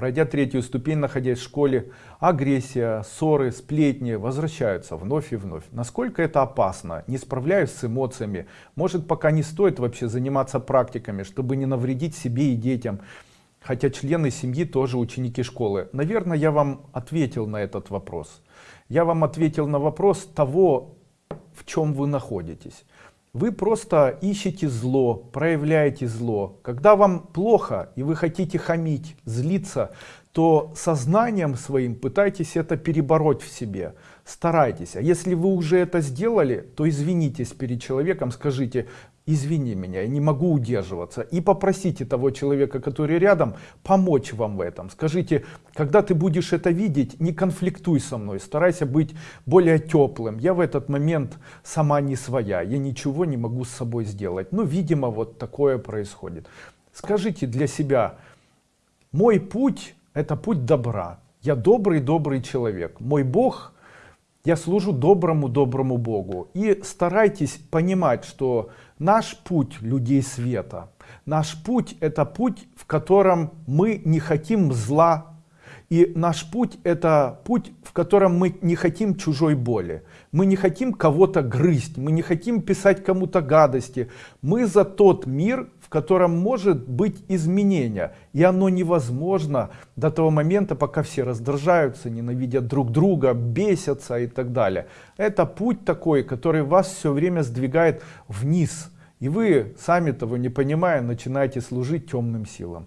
пройдя третью ступень, находясь в школе, агрессия, ссоры, сплетни возвращаются вновь и вновь. Насколько это опасно? Не справляюсь с эмоциями. Может пока не стоит вообще заниматься практиками, чтобы не навредить себе и детям. Хотя члены семьи тоже ученики школы. Наверное, я вам ответил на этот вопрос. Я вам ответил на вопрос того, в чем вы находитесь. Вы просто ищете зло, проявляете зло. Когда вам плохо и вы хотите хамить, злиться, то сознанием своим пытайтесь это перебороть в себе. Старайтесь. А если вы уже это сделали, то извинитесь перед человеком, скажите, извини меня, я не могу удерживаться. И попросите того человека, который рядом, помочь вам в этом. Скажите, когда ты будешь это видеть, не конфликтуй со мной, старайся быть более теплым. Я в этот момент сама не своя, я ничего не могу с собой сделать. Ну, видимо, вот такое происходит. Скажите для себя, мой путь это путь добра. Я добрый-добрый человек. Мой Бог, я служу доброму-доброму Богу. И старайтесь понимать, что Наш путь людей света, наш путь это путь, в котором мы не хотим зла. И наш путь это путь, в котором мы не хотим чужой боли. Мы не хотим кого-то грызть, мы не хотим писать кому-то гадости. Мы за тот мир, котором может быть изменение. И оно невозможно до того момента, пока все раздражаются, ненавидят друг друга, бесятся и так далее. Это путь такой, который вас все время сдвигает вниз. И вы, сами того не понимая, начинаете служить темным силам.